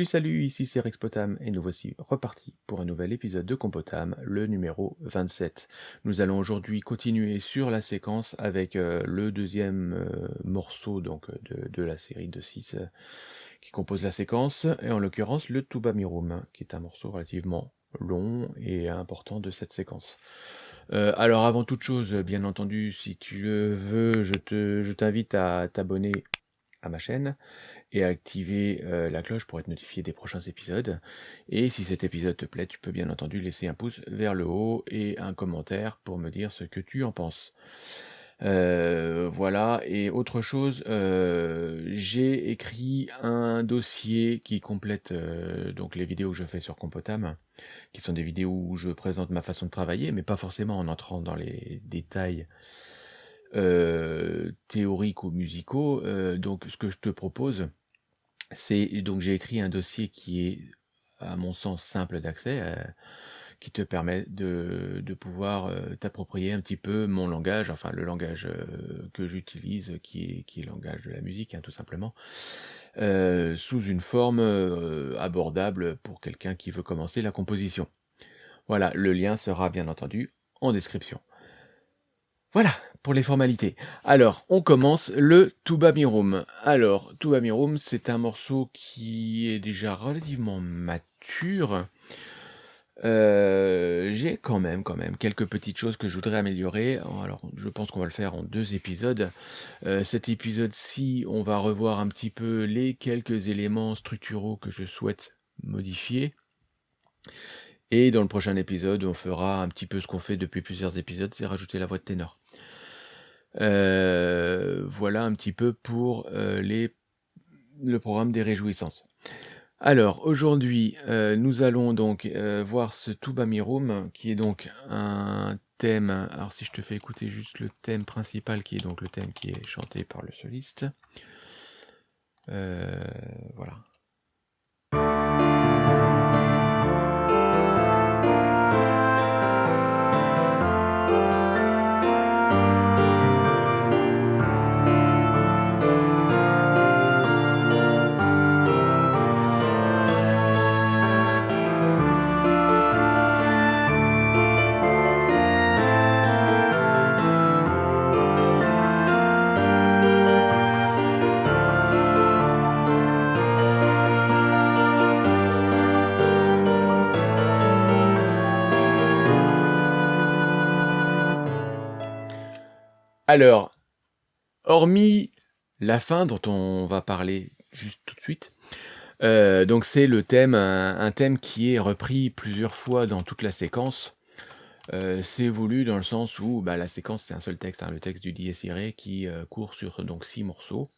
Salut salut, ici c'est Rexpotam et nous voici repartis pour un nouvel épisode de Compotam, le numéro 27. Nous allons aujourd'hui continuer sur la séquence avec euh, le deuxième euh, morceau donc de, de la série de 6 euh, qui compose la séquence, et en l'occurrence le Tuba Mirum, qui est un morceau relativement long et important de cette séquence. Euh, alors avant toute chose, bien entendu, si tu le veux, je te, je t'invite à t'abonner à ma chaîne et activer euh, la cloche pour être notifié des prochains épisodes. Et si cet épisode te plaît, tu peux bien entendu laisser un pouce vers le haut et un commentaire pour me dire ce que tu en penses. Euh, voilà, et autre chose, euh, j'ai écrit un dossier qui complète donc les vidéos que je fais sur Compotam, qui sont des vidéos où je présente ma façon de travailler, mais pas forcément en entrant dans les détails théoriques ou musicaux. Donc ce que je te propose, c'est donc j'ai écrit un dossier qui est, à mon sens, simple d'accès, euh, qui te permet de, pouvoir euh, t'approprier un petit peu mon langage, enfin le langage euh, que j'utilise, qui est, qui est le langage de la musique, hein, tout simplement, sous une forme abordable pour quelqu'un qui veut commencer la composition. Voilà, le lien sera bien entendu en description. Voilà pour les formalités. Alors, on commence le Tuba Mirum. Alors, Tuba Mirum, c'est un morceau qui est déjà relativement mature. Euh, J'ai quand même, quand même, quelques petites choses que je voudrais améliorer. Alors, je pense qu'on va le faire en deux épisodes. Euh, cet épisode-ci, on va revoir un petit peu les quelques éléments structuraux que je souhaite modifier. Et dans le prochain épisode, on fera un petit peu ce qu'on fait depuis plusieurs épisodes, c'est rajouter la voix de ténor. Euh, voilà un petit peu pour euh, le programme des réjouissances. Alors aujourd'hui, euh, nous allons donc voir ce Tuba Mirum, qui est donc un thème. Alors si je te fais écouter juste le thème principal, qui est donc le thème qui est chanté par le soliste. Voilà. Alors, hormis la fin dont on va parler juste tout de suite, euh, donc c'est le thème, un, thème qui est repris plusieurs fois dans toute la séquence. Euh, c'est voulu dans le sens où bah, la séquence c'est un seul texte, hein, le texte du Dies Irae qui euh, court sur donc six morceaux.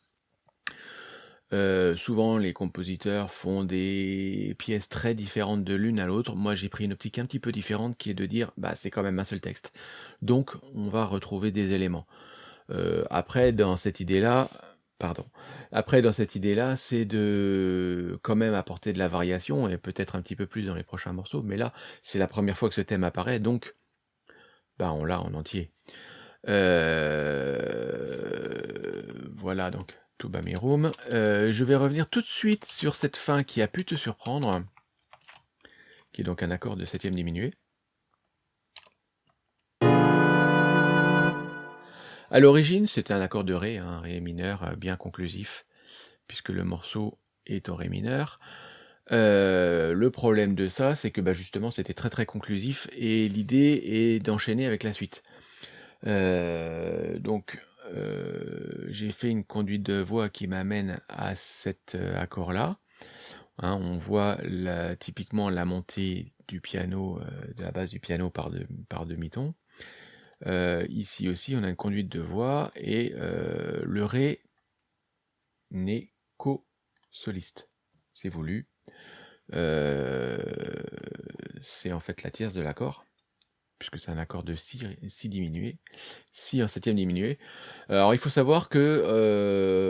Euh, souvent les compositeurs font des pièces très différentes de l'une à l'autre. Moi j'ai pris une optique un petit peu différente qui est de dire bah c'est quand même un seul texte. Donc on va retrouver des éléments. Euh, après dans cette idée-là, pardon. Après dans cette idée-là, c'est de quand même apporter de la variation et peut-être un petit peu plus dans les prochains morceaux. Mais là c'est la première fois que ce thème apparaît, donc bah on l'a en entier. Euh, Voilà donc. Tuba Mirum. Euh, je vais revenir tout de suite sur cette fin qui a pu te surprendre, qui est donc un accord de septième diminué. À l'origine, c'était un accord de Ré, un Ré mineur euh, bien conclusif, puisque le morceau est en Ré mineur. Euh, le problème de ça, c'est que bah, justement, c'était très très conclusif, et l'idée est d'enchaîner avec la suite. Euh, donc, euh, j'ai fait une conduite de voix qui m'amène à cet euh, accord-là. Hein, on voit typiquement la montée du piano, euh, de la base du piano par, de, par demi-ton. Ici aussi, on a une conduite de voix et le Ré n'est qu'au soliste. C'est voulu. C'est en fait la tierce de l'accord puisque c'est un accord de si, si diminué, si en septième diminué. Alors il faut savoir que, euh,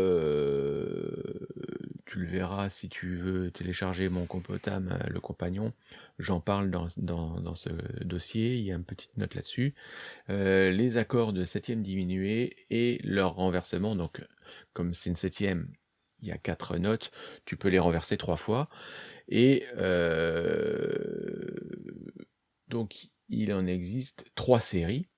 tu le verras si tu veux télécharger mon compotam, euh, le compagnon, j'en parle dans, ce dossier, il y a une petite note là-dessus. Euh, les accords de septième diminué et leur renversement, donc comme c'est une septième, il y a quatre notes, tu peux les renverser trois fois. Et donc, il en existe trois séries.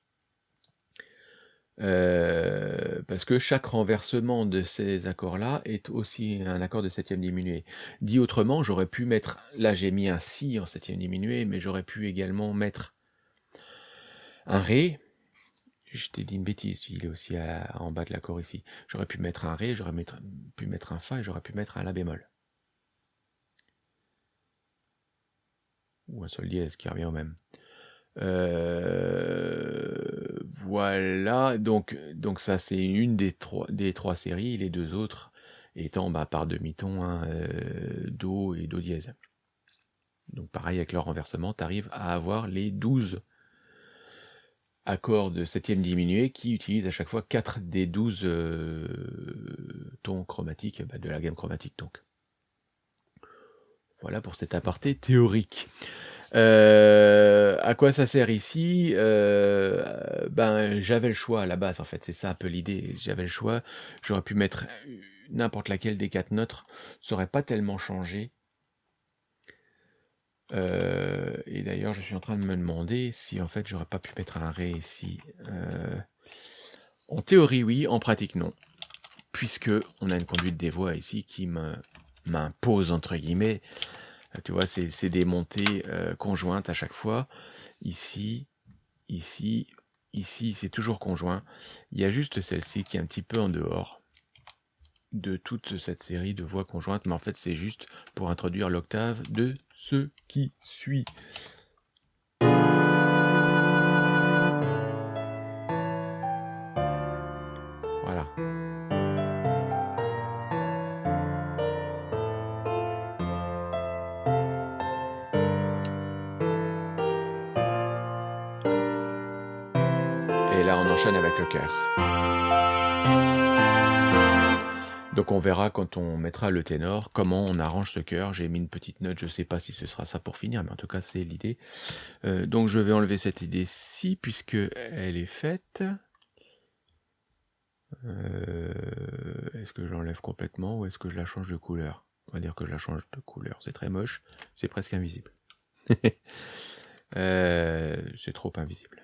Euh, parce que chaque renversement de ces accords-là est aussi un accord de septième diminué. Dit autrement, j'aurais pu mettre, là j'ai mis un si en septième diminué, mais j'aurais pu également mettre un ré. Je t'ai dit une bêtise, il est aussi en bas de l'accord ici. J'aurais pu mettre un ré, j'aurais pu mettre un fa et j'aurais pu mettre un la bémol. Ou un sol dièse qui revient au même. Euh, voilà, donc, donc ça c'est une des trois, séries, les deux autres étant bah, par demi-ton, hein, euh, Do et Do dièse. Donc pareil avec leur renversement, tu arrives à avoir les 12 accords de septième diminué qui utilisent à chaque fois 4 des 12 euh, tons chromatiques bah, de la gamme chromatique donc. Voilà pour cet aparté théorique. Euh, à quoi ça sert ici? Euh, Ben, j'avais le choix à la base, en fait, c'est ça un peu l'idée. J'avais le choix, j'aurais pu mettre n'importe laquelle des quatre notes, ça aurait pas tellement changé. Euh, et d'ailleurs, je suis en train de me demander si en fait j'aurais pas pu mettre un ré ici. en théorie, oui, en pratique, non. Puisque on a une conduite des voix ici qui m'impose, entre guillemets, tu vois, c'est des montées euh, conjointes à chaque fois. Ici, ici, ici, c'est toujours conjoint. Il y a juste celle-ci qui est un petit peu en dehors de toute cette série de voix conjointes, mais en fait c'est juste pour introduire l'octave de ce qui suit. Donc on verra quand on mettra le ténor comment on arrange ce cœur. J'ai mis une petite note, je sais pas si ce sera ça pour finir, mais en tout cas c'est l'idée. Euh, donc je vais enlever cette idée-ci puisque elle est faite. Euh, est-ce que j'enlève complètement ou est-ce que je la change de couleur? On va dire que je la change de couleur. C'est très moche, c'est presque invisible. Euh, c'est trop invisible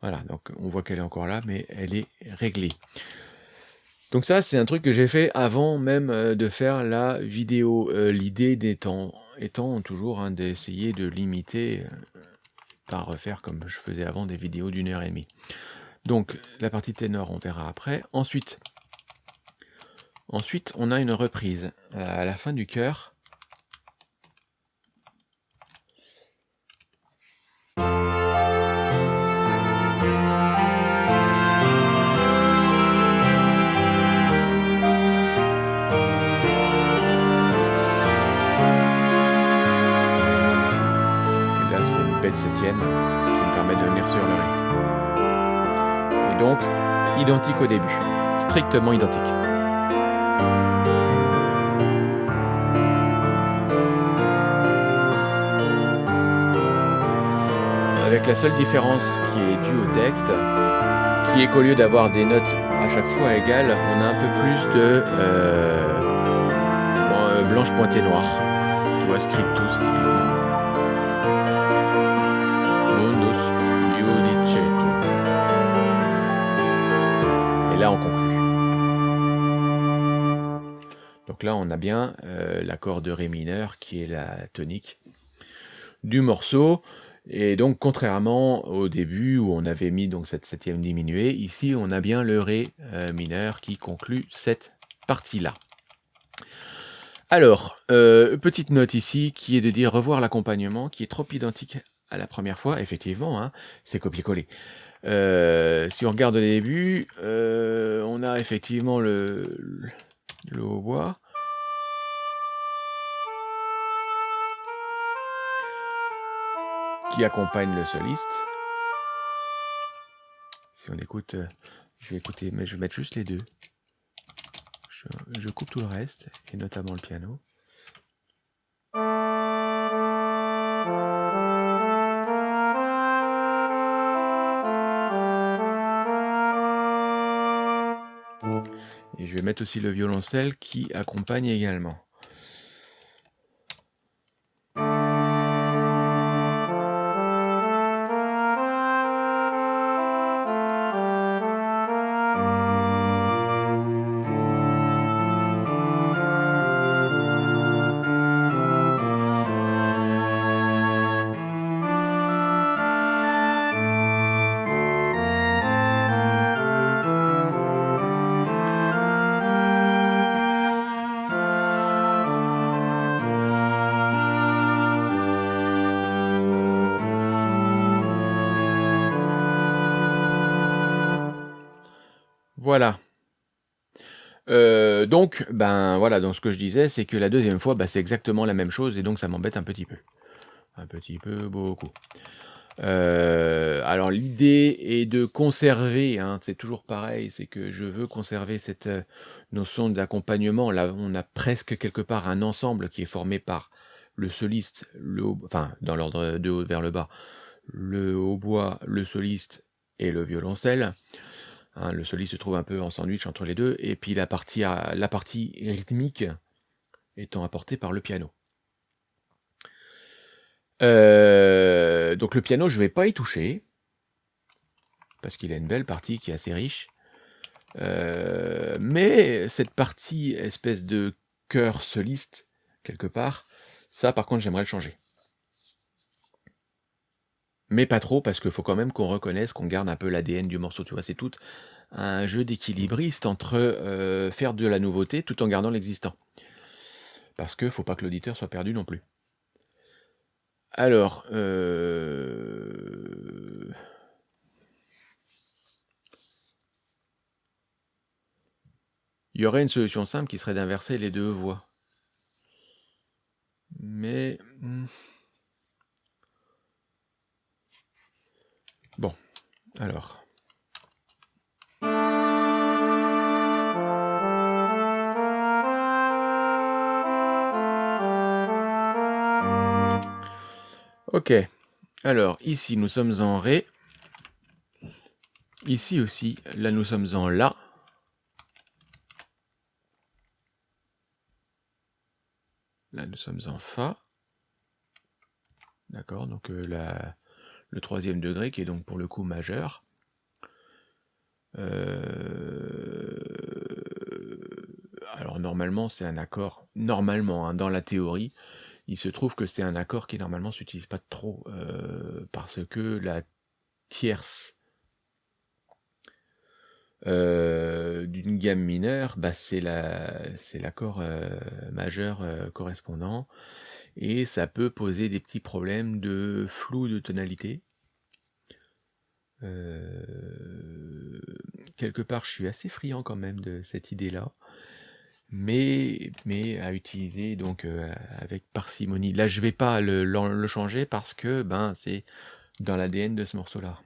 Voilà, donc on voit qu'elle est encore là, mais elle est réglée. Donc ça, c'est un truc que j'ai fait avant même euh, de faire la vidéo. Euh, l'idée étant, étant toujours hein, d'essayer de limiter, euh, pas refaire comme je faisais avant des vidéos d'une heure et demie. Donc la partie ténor, on verra après. Ensuite, ensuite on a une reprise à la fin du chœur. Qui me permet de venir sur le rythme. Et donc, identique au début, strictement identique. Avec la seule différence qui est due au texte, qui est qu'au lieu d'avoir des notes à chaque fois égales, on a un peu plus de euh, blanche pointée noire. Tu vois, scriptus typiquement. On a bien euh, l'accord de Ré mineur qui est la tonique du morceau. Et donc, contrairement au début où on avait mis donc cette septième diminuée, ici, on a bien le Ré euh, mineur qui conclut cette partie-là. Alors, euh, petite note ici qui est de dire revoir l'accompagnement qui est trop identique à la première fois. Effectivement, hein, c'est copier-coller. Si on regarde au début, on a effectivement le, le hautbois. Qui accompagne le soliste? Si on écoute, euh, je vais écouter, mais je vais mettre juste les deux. je coupe tout le reste, et notamment le piano. Et je vais mettre aussi le violoncelle qui accompagne également. Donc, ben voilà, donc ce que je disais, c'est que la deuxième fois, bah, c'est exactement la même chose et donc ça m'embête un petit peu. Un petit peu, beaucoup. Euh, alors l'idée est de conserver, hein, c'est toujours pareil, c'est que je veux conserver cette euh, notion d'accompagnement. Là, on a presque quelque part un ensemble qui est formé par le soliste, le enfin dans l'ordre de haut vers le bas, le hautbois, le soliste et le violoncelle. Hein, le soliste se trouve un peu en sandwich entre les deux, et puis la partie, rythmique étant apportée par le piano. Euh, donc le piano, je ne vais pas y toucher, parce qu'il a une belle partie qui est assez riche. Euh, mais cette partie espèce de chœur soliste, quelque part, ça par contre j'aimerais le changer. Mais pas trop, parce qu'il faut quand même qu'on reconnaisse, qu'on garde un peu l'ADN du morceau, tu vois? C'est tout un jeu d'équilibriste entre, euh, faire de la nouveauté tout en gardant l'existant. Parce que faut pas que l'auditeur soit perdu non plus. Alors, euh Il y aurait une solution simple qui serait d'inverser les deux voix. Mais, hmm. Bon, alors. Ok, alors ici nous sommes en Ré. Ici aussi, là nous sommes en La. Là nous sommes en Fa. D'accord, donc euh, la, le troisième degré, qui est donc pour le coup majeur. Euh, alors normalement c'est un accord, normalement hein, dans la théorie, il se trouve que c'est un accord qui normalement s'utilise pas trop, euh, parce que la tierce euh, d'une gamme mineure, bah, c'est l'accord majeur correspondant et ça peut poser des petits problèmes de flou de tonalité. Euh, quelque part, je suis assez friand quand même de cette idée-là, mais, mais à utiliser donc euh, avec parcimonie. Là, je vais pas le, le changer parce que ben c'est dans l'ADN de ce morceau-là.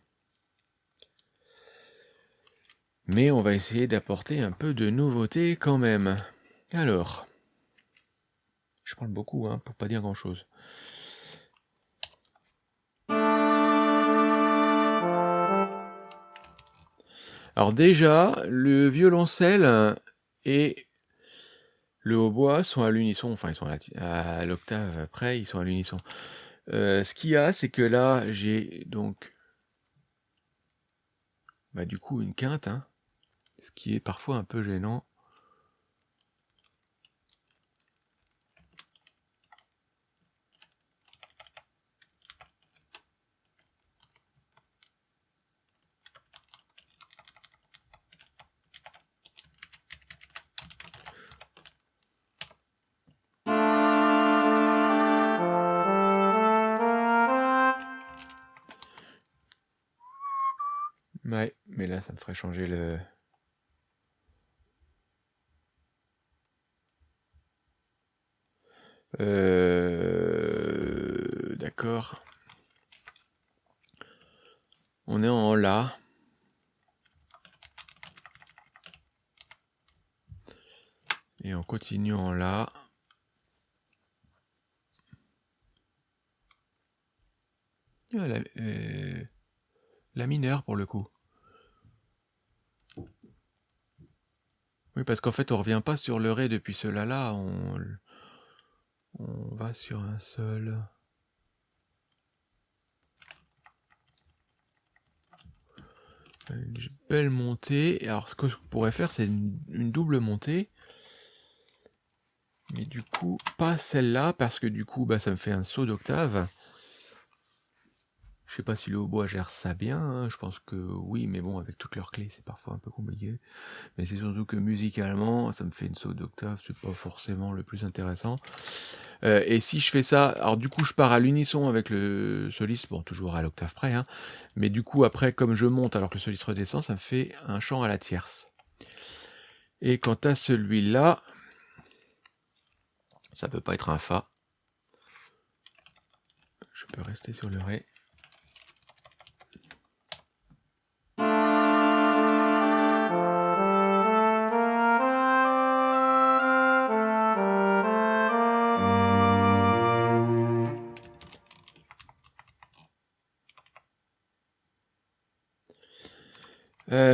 Mais on va essayer d'apporter un peu de nouveauté quand même. Alors. Je parle beaucoup, hein, pour pas dire grand-chose. Alors déjà, le violoncelle et le hautbois sont à l'unisson, enfin ils sont à l'octave après, ils sont à l'unisson. Euh, ce qu'il y a, c'est que là, j'ai donc bah, du coup une quinte, hein, ce qui est parfois un peu gênant. Mais là, ça me ferait changer le... Euh... D'accord. On est en La. Et on continue en La. Ah, la, euh, la mineure pour le coup. Oui, parce qu'en fait, on revient pas sur le Ré depuis ce La-là, on, va sur un seul. Une belle montée. Alors, ce que je pourrais faire, c'est une, une double montée. Mais du coup, pas celle-là, parce que du coup, bah, ça me fait un saut d'octave. Je sais pas si le hautbois gère ça bien, hein, je pense que oui, mais bon, avec toutes leurs clés, c'est parfois un peu compliqué. Mais c'est surtout que musicalement, ça me fait une saut d'octave, c'est pas forcément le plus intéressant. Euh, et si je fais ça, alors du coup, je pars à l'unisson avec le soliste, bon, toujours à l'octave près, hein, mais du coup, après, comme je monte alors que le soliste redescend, ça me fait un chant à la tierce. Et quant à celui-là, ça peut pas être un Fa. Je peux rester sur le Ré.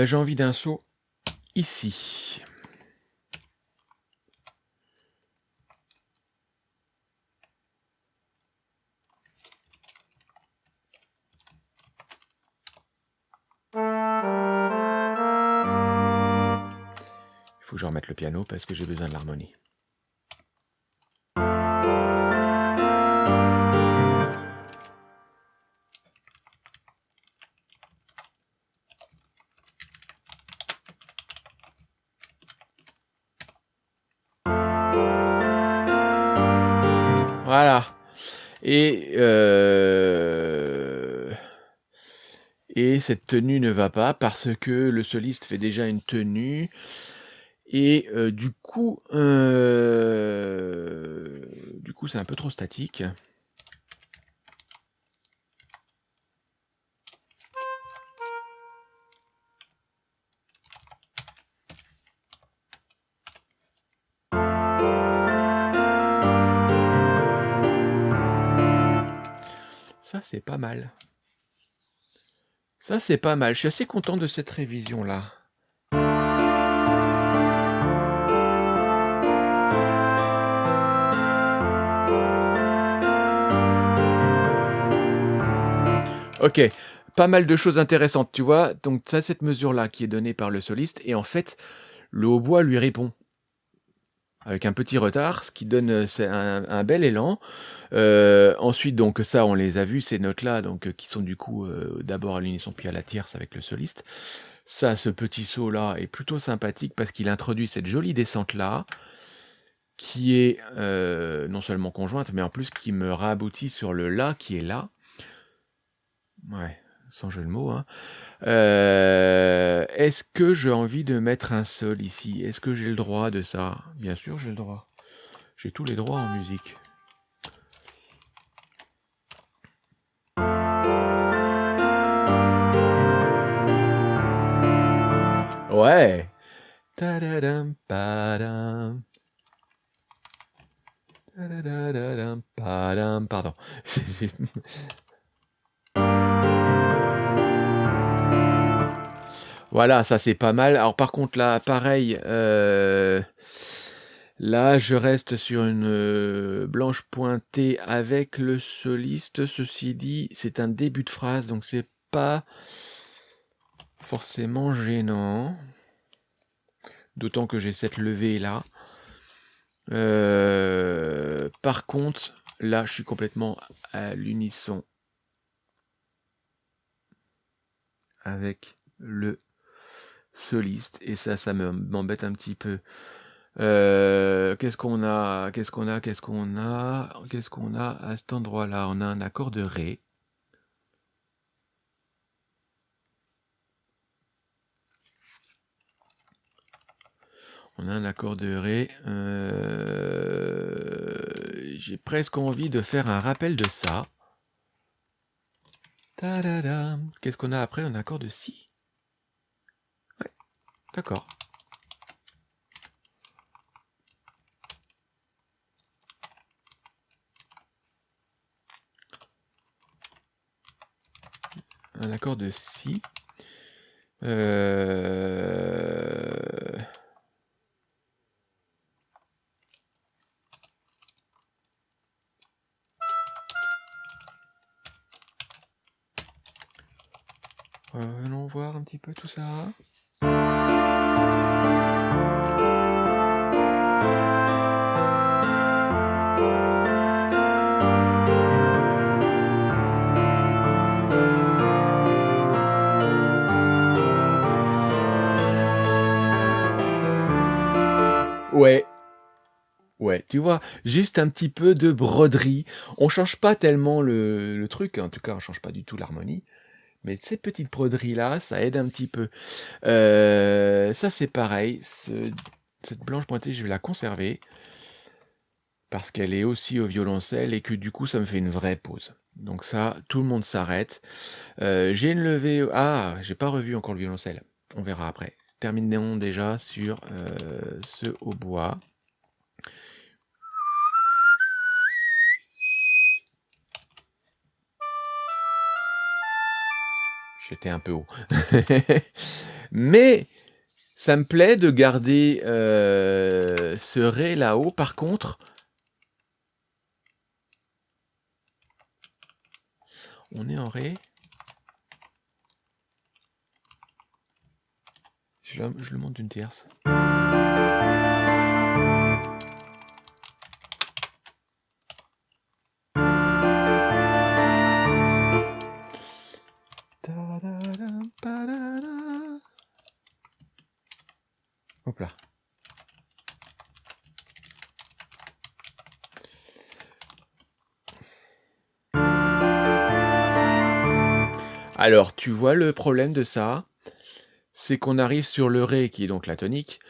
Euh, j'ai envie d'un saut ici. Il faut que je remette le piano parce que j'ai besoin de l'harmonie. Voilà. Et, euh, et cette tenue ne va pas parce que le soliste fait déjà une tenue. Et euh, du coup, euh, du coup, c'est un peu trop statique. C'est pas mal. Ça, c'est pas mal. Je suis assez content de cette révision-là. Ok, pas mal de choses intéressantes, tu vois. Donc ça, cette mesure-là qui est donnée par le soliste, et en fait, le hautbois lui répond avec un petit retard, ce qui donne euh, un, bel élan. Euh, ensuite, donc ça, on les a vus, ces notes-là, donc euh, qui sont du coup d'abord à l'unisson puis à la tierce avec le soliste. Ça, ce petit saut-là est plutôt sympathique parce qu'il introduit cette jolie descente-là, qui est non seulement conjointe, mais en plus qui me raboutit sur le La qui est là. Ouais, sans jeu de mots. Hein. Euh, Est-ce que j'ai envie de mettre un sol ici? Est-ce que j'ai le droit de ça? Bien sûr, j'ai le droit. J'ai tous les droits en musique. Ouais. Pardon. Voilà, ça c'est pas mal. Alors par contre là, pareil, euh, là je reste sur une euh, blanche pointée avec le soliste. Ceci dit, c'est un début de phrase, donc c'est pas forcément gênant. D'autant que j'ai cette levée là. Euh, par contre, là je suis complètement à l'unisson avec le soliste et ça ça m'embête un petit peu. Euh, qu'est-ce qu'on a qu'est-ce qu'on a qu'est-ce qu'on a qu'est-ce qu'on a à cet endroit là on a un accord de ré. On a un accord de ré euh, j'ai presque envie de faire un rappel de ça. Qu'est-ce qu'on a après? Un accord de si D'accord. Un accord de si. Euh... Allons voir un petit peu tout ça. Tu vois? Juste un petit peu de broderie. On change pas tellement le truc, en tout cas, on change pas du tout l'harmonie, mais ces petites broderies-là, ça aide un petit peu. Heu, ça, c'est pareil, ce cette blanche pointée, je vais la conserver parce qu'elle est aussi au violoncelle et que du coup, ça me fait une vraie pause. Donc ça, tout le monde s'arrête. Heu, j'ai une levée ah, j'ai pas revu encore le violoncelle. On verra après. Terminons déjà sur, heu, ce hautbois. J'étais un peu haut. Mais ça me plaît de garder, heu, ce ré là-haut. Par contre on est en ré. Je le je le monte d'une tierce. Vois le problème de ça? C'est qu'on arrive sur le ré qui est donc la tonique,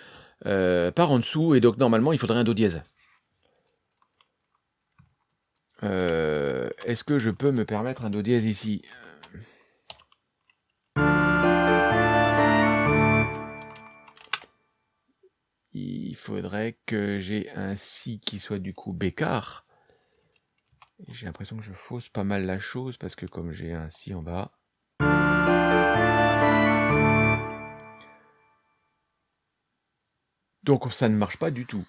heu, par en dessous et donc normalement il faudrait un do dièse. Heu, est-ce que je peux me permettre un do dièse ici? Il faudrait que j'ai un si qui soit du coup bécard. J'ai l'impression que je fausse pas mal la chose parce que comme j'ai un si en bas donc ça ne marche pas du tout.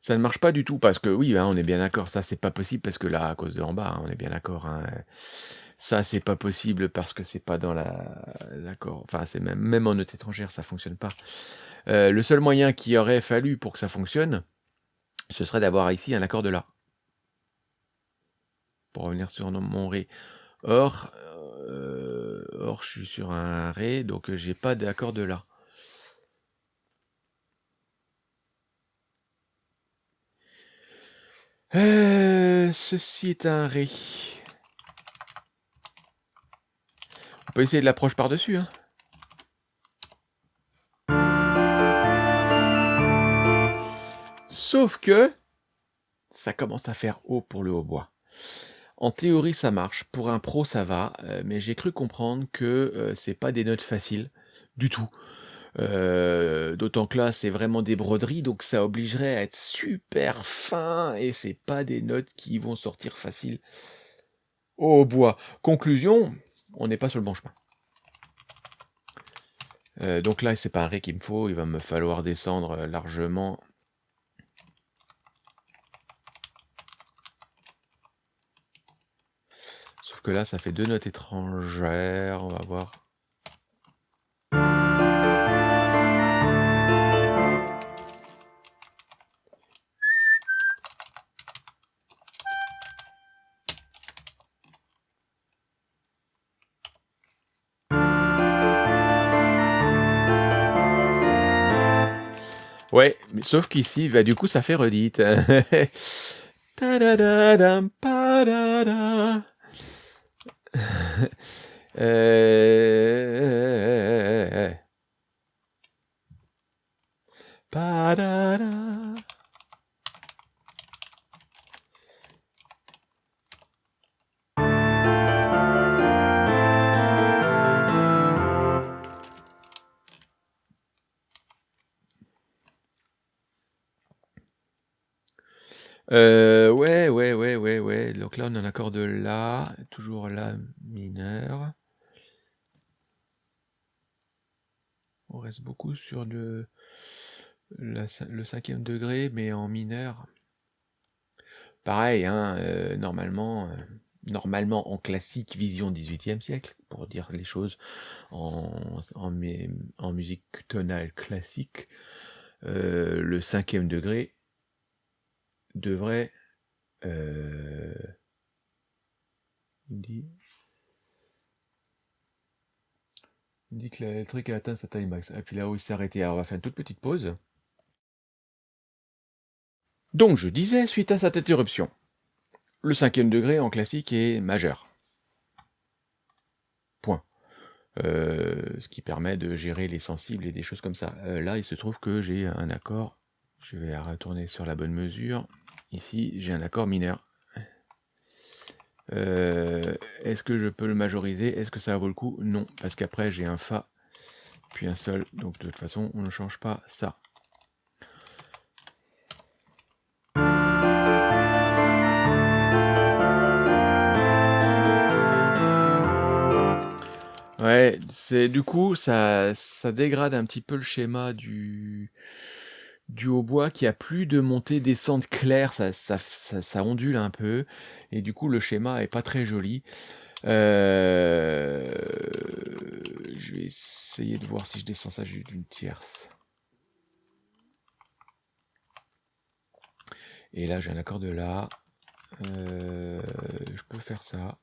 Ça ne marche pas du tout parce que oui, hein, on est bien d'accord, ça c'est pas possible parce que là, à cause de en bas, hein, on est bien d'accord, hein, ça c'est pas possible parce que c'est pas dans la l'accord enfin c'est même même en note étrangère, ça fonctionne pas. Heu, le seul moyen qu'il aurait fallu pour que ça fonctionne, ce serait d'avoir ici un accord de la. Pour revenir sur mon ré. Or, heu, or je suis sur un ré, donc j'ai pas d'accord de la. Heu, ceci est un ré. On peut essayer de l'approche par-dessus, hein. Sauf que ça commence à faire haut pour le hautbois. En théorie, ça marche, pour un pro, ça va, heu, mais j'ai cru comprendre que, heu, c'est pas des notes faciles, du tout. Heu, d'autant que là, c'est vraiment des broderies, donc ça obligerait à être super fin et c'est pas des notes qui vont sortir faciles au hautbois. Conclusion, on n'est pas sur le bon chemin. Heu, donc là, c'est pas un ré qu'il me faut, il va me falloir descendre, heu, largement. Sauf que là, ça fait 2 notes étrangères, on va voir. Sauf qu'ici, bah, du coup, ça fait redite. Ouais, ouais, ouais, ouais, ouais, donc là, on a un accord de la, toujours la mineur. On reste beaucoup sur le la cin le 5e degré, mais en mineur. Pareil, hein, normalement, normalement en classique vision 18e siècle, pour dire les choses en, en, musique tonale classique, euh, le cinquième degré devrait euh, il dit, dit que a atteint sa taille max. Et puis là où il s'est arrêté, alors on va faire une toute petite pause. Donc je disais, suite à cette interruption, le cinquième degré en classique est majeur. Point. Euh, ce qui permet de gérer les sensibles et des choses comme ça. Euh, là, il se trouve que j'ai un accord, je vais retourner sur la bonne mesure. Ici, j'ai un accord mineur. Euh, est-ce que je peux le majoriser? Est-ce que ça vaut le coup? Non, parce qu'après j'ai un Fa, puis un Sol, donc de toute façon on ne change pas ça. Ouais, c'est du coup ça, ça dégrade un petit peu le schéma du, du hautbois qui a plus de montée-descente claire, ça, ondule un peu, et du coup le schéma est pas très joli. Euh, je vais essayer de voir si je descends ça juste d'une tierce. Et là j'ai un accord de là. Euh, je peux faire ça.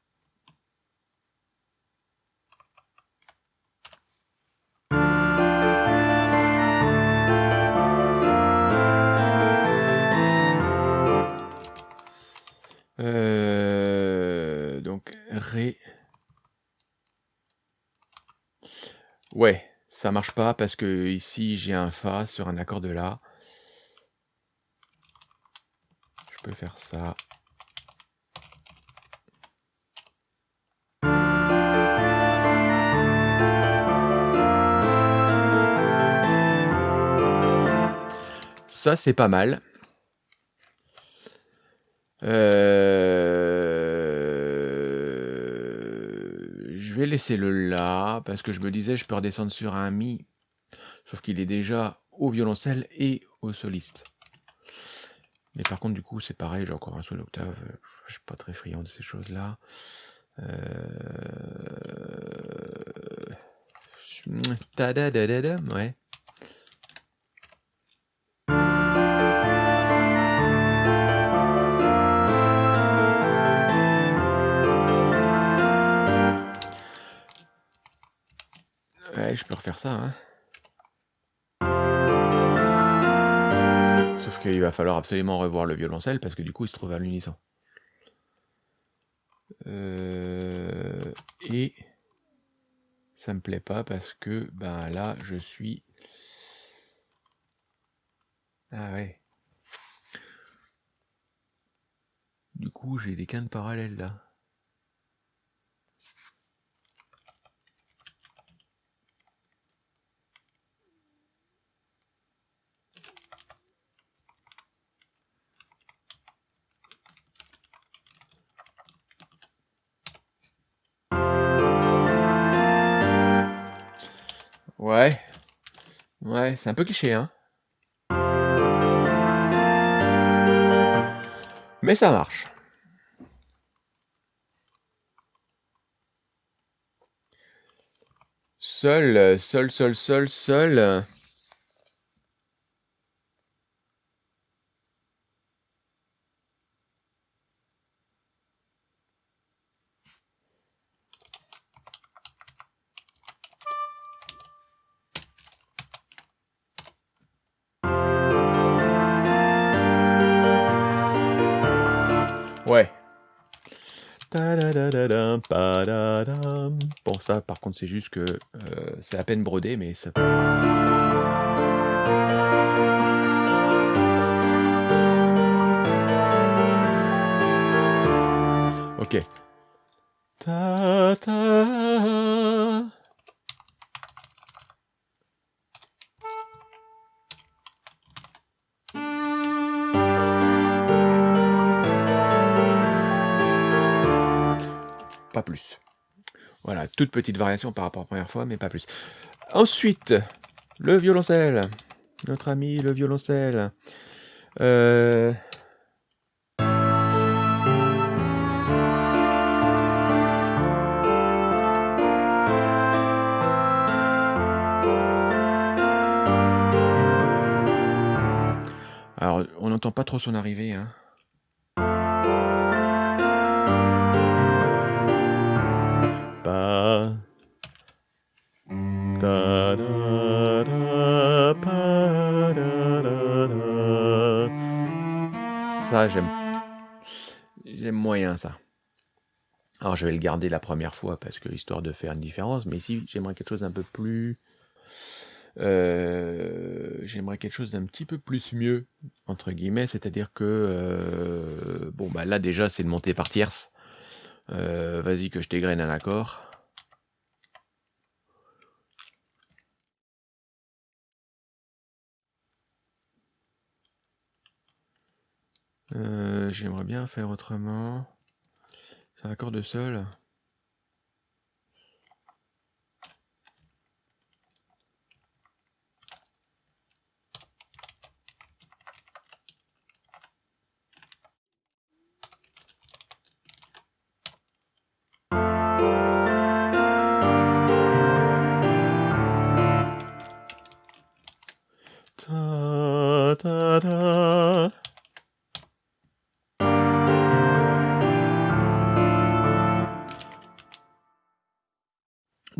Ouais, ça marche pas parce que ici j'ai un Fa sur un accord de La. Je peux faire ça. Ça, c'est pas mal. Euh, laisser le La, parce que je me disais, je peux redescendre sur un Mi, sauf qu'il est déjà au violoncelle et au soliste. Mais par contre, du coup, c'est pareil, j'ai encore un son d'octave, je suis pas très friand de ces choses-là. Euh... Ta je peux refaire ça. Hein. Sauf qu'il va falloir absolument revoir le violoncelle parce que du coup il se trouve à l'unisson. Euh, et ça me plaît pas parce que ben là je suis. Ah ouais. Du coup j'ai des quintes parallèles là. Ouais. Ouais, c'est un peu cliché, hein. Mais ça marche. Seul, seul, seul, seul, seul. Ouais. Bon, ça, par contre, c'est juste que euh, c'est à peine brodé, mais ça. Ok. plus. Voilà, toute petite variation par rapport à la première fois, mais pas plus. Ensuite, le violoncelle. Notre ami le violoncelle. Euh, Alors, on n'entend pas trop son arrivée. Hein. J'aime moyen ça. Alors, je vais le garder la première fois parce que histoire de faire une différence. Mais ici, j'aimerais quelque chose d'un peu plus. euh, j'aimerais quelque chose d'un petit peu plus mieux, entre guillemets, c'est-à-dire que, euh, bon, bah là déjà, c'est de monter par tierce. Euh, Vas-y, que je t'égrène un accord. Euh, J'aimerais bien faire autrement. C'est un accord de sol.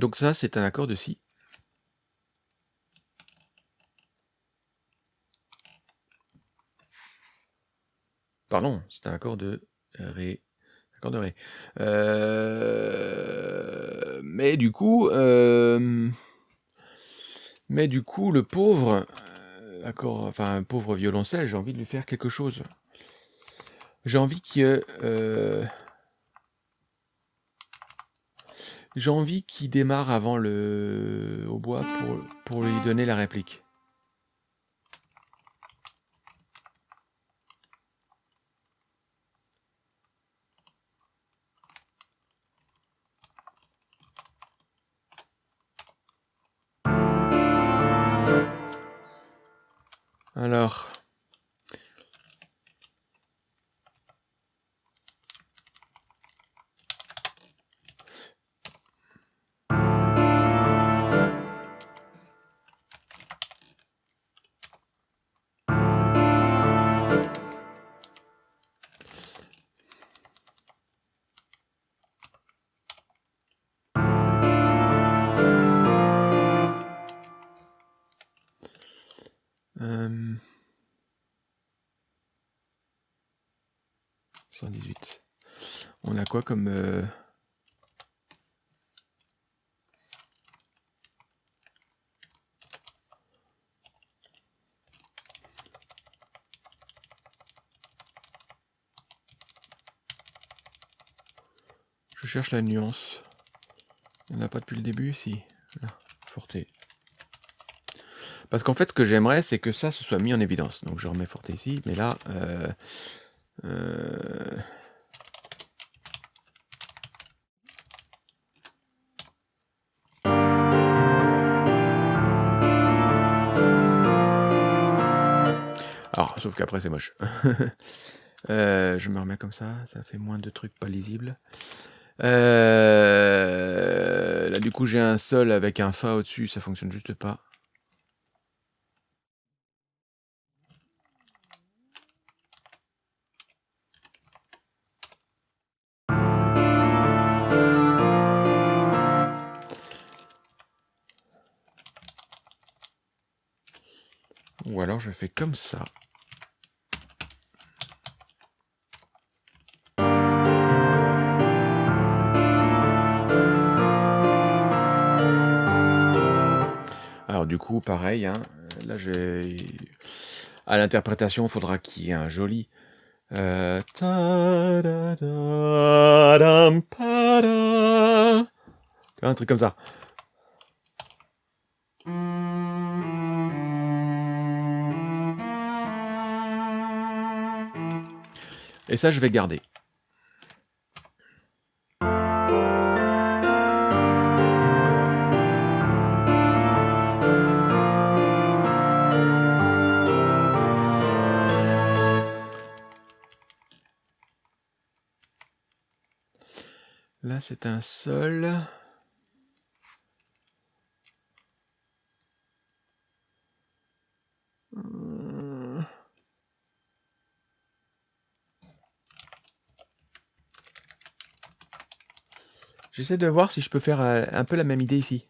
Donc ça, c'est un accord de si. Pardon, c'est un accord de ré. Accord de ré. Euh, Mais du coup, euh, mais du coup, le pauvre, euh, accord, enfin un pauvre violoncelle, j'ai envie de lui faire quelque chose. J'ai envie euh, j'ai envie qu'il démarre avant le au bois pour pour lui donner la réplique. Alors. Comme... euh, Je cherche la nuance. Il n'y pas depuis le début, si. Là, forté. Parce qu'en fait, ce que j'aimerais, c'est que ça se soit mis en évidence. Donc je remets forté ici, mais là... euh, euh, sauf qu'après c'est moche. Euh, je me remets comme ça, ça fait moins de trucs pas lisibles. Euh, Là, du coup, j'ai un sol avec un fa au-dessus, ça fonctionne juste pas. Ou alors je fais comme ça. Du coup, pareil, hein, là j'ai... À l'interprétation, il faudra qu'il y ait un joli... euh. Un truc comme ça. Et ça, je vais garder. c'est un sol. J'essaie de voir si je peux faire euh, un peu la même idée ici.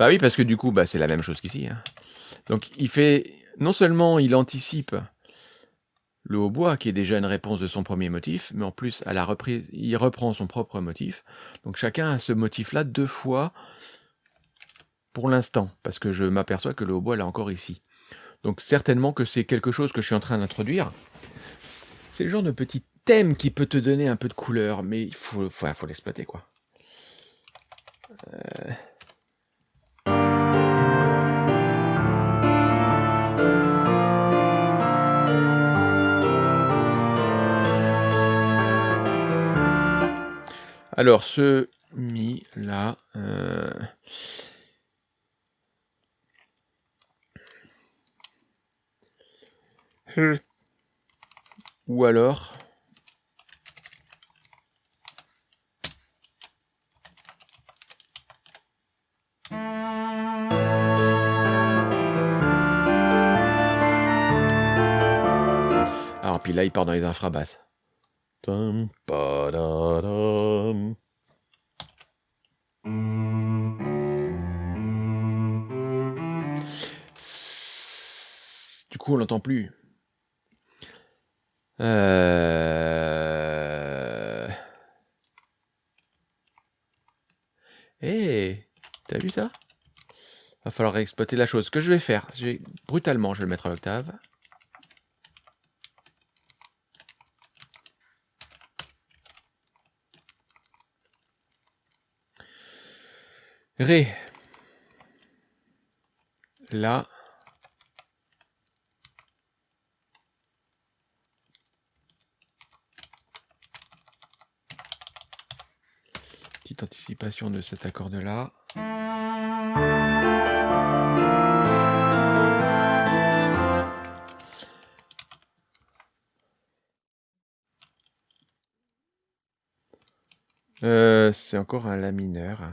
Bah oui, parce que du coup, bah, c'est la même chose qu'ici, hein. Donc il fait non seulement il anticipe le hautbois qui est déjà une réponse de son 1er motif, mais en plus à la reprise, il reprend son propre motif. Donc chacun a ce motif-là 2 fois pour l'instant, parce que je m'aperçois que le hautbois là encore ici. Donc certainement que c'est quelque chose que je suis en train d'introduire. C'est le genre de petit thème qui peut te donner un peu de couleur, mais il faut faut l'exploiter quoi. Heu Alors ce mi là, heu Mmh. Ou alors alors puis là, il part dans les infrabasses. Plus. Heu Eh! Tu as vu ça? Va falloir exploiter la chose. Que je vais faire, je vais brutalement, je vais le mettre à l'octave. Ré. La. Anticipation de cet accord-là. Heu, c'est encore un la mineur, hein.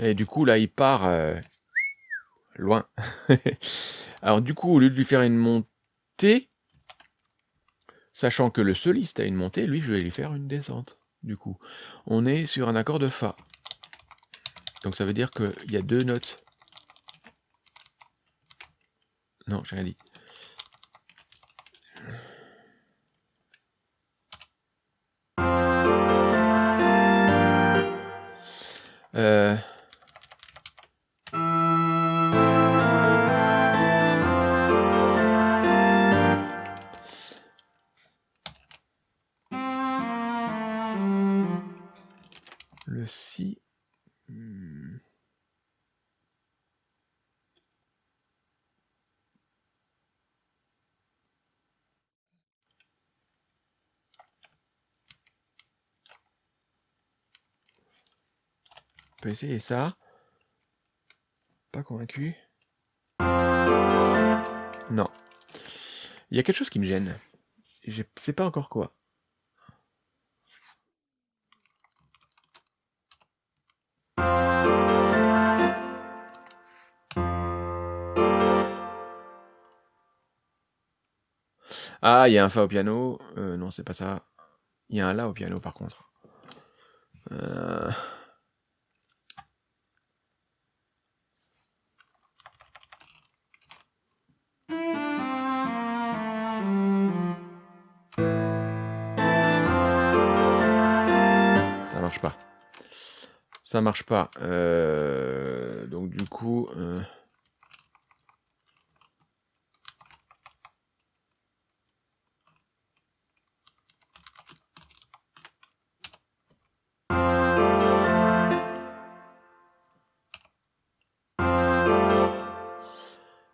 Et du coup, là, il part, heu, loin. Alors du coup, au lieu de lui faire une montée sachant que le soliste a une montée, lui, je vais lui faire une descente, du coup. On est sur un accord de fa. Donc ça veut dire qu'il y a 2 notes. Non, j'ai rien dit. On peut essayer ça. Pas convaincu. Non. Il y a quelque chose qui me gêne. Je sais pas encore quoi. Ah, il y a un fa au piano, heu, non, c'est pas ça. Il y a un la au piano, par contre. Heu Ça marche pas, heu, donc du coup, heu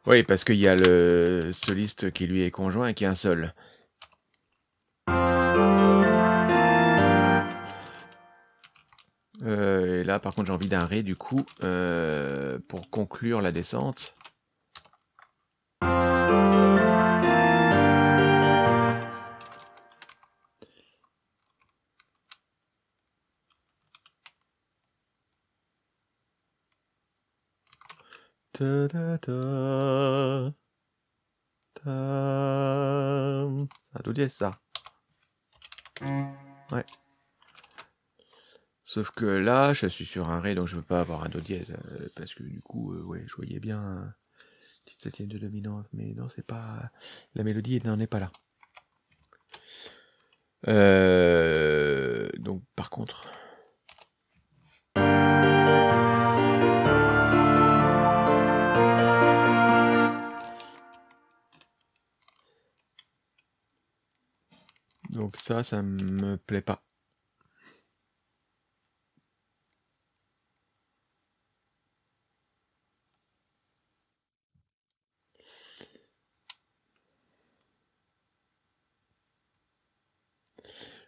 Oui, parce qu'il y a le soliste qui lui est conjoint et qui a un sol. Et là, par contre, j'ai envie d'un Ré, du coup, euh, pour conclure la descente. Ta. Ta C'est un do dièse, ça. Ouais. Sauf que là, je suis sur un Ré, donc je ne peux pas avoir un Do dièse, euh, parce que du coup, euh, ouais, je voyais bien euh, petite septième de dominante, mais non, c'est pas... La mélodie n'en est pas là. donc, par contre... Donc ça, ça me plaît pas.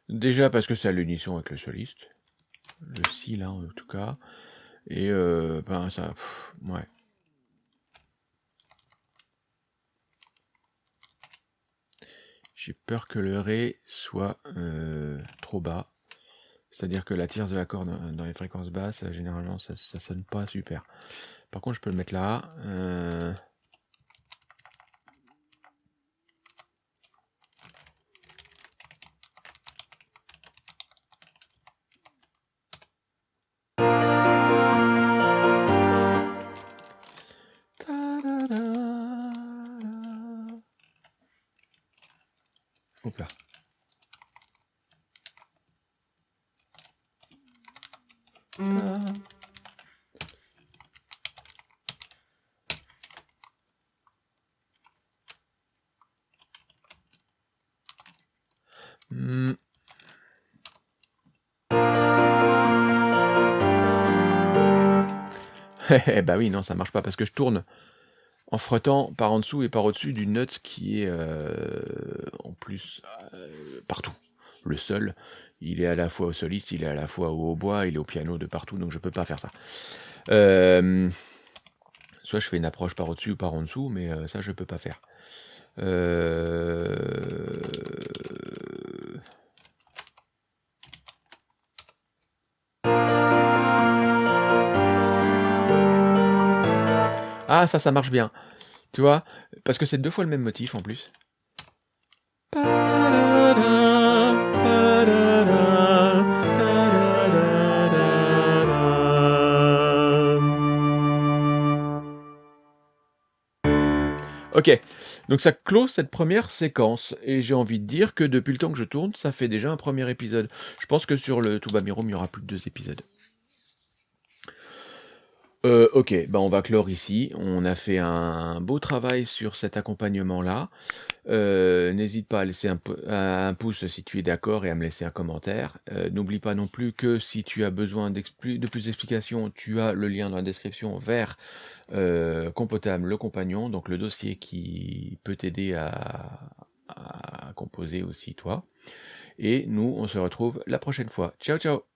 Déjà parce que c'est à l'unisson avec le soliste. Le si là en tout cas. Et euh, ben ça. ouais. J'ai peur que le Ré soit euh, trop bas. C'est-à-dire que la tierce de l'accord dans les fréquences basses, généralement, ça, ça sonne pas super. Par contre, je peux le mettre là. Euh, bah oui, non, ça marche pas parce que je tourne en frottant par en dessous et par au-dessus d'une note qui est euh, en plus euh, partout. Le sol, il est à la fois au soliste, il est à la fois au hautbois, il est au piano de partout, donc je peux pas faire ça. Euh, soit je fais une approche par au-dessus ou par en dessous, mais ça je peux pas faire. Ah ça, ça marche bien. Tu vois? Parce que c'est deux fois le même motif en plus. Ok, donc ça clôt cette première séquence, et j'ai envie de dire que depuis le temps que je tourne, ça fait déjà un premier épisode. Je pense que sur le Tuba Mirum, il y aura plus de deux épisodes. Euh, ok, bah on va clore ici. On a fait un beau travail sur cet accompagnement-là. Euh, n'hésite pas à laisser un, pouce si tu es d'accord et à me laisser un commentaire. Euh, n'oublie pas non plus que si tu as besoin de plus d'explications, tu as le lien dans la description vers Compotam, le compagnon, donc le dossier qui peut t'aider à, à composer aussi toi. Et nous, on se retrouve la prochaine fois. Ciao, ciao